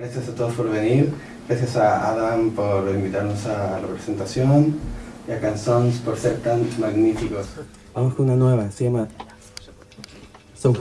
Gracias a todos por venir, gracias a Adam por invitarnos a la presentación y a Canzons por ser tan magníficos. Vamos con una nueva, se llama So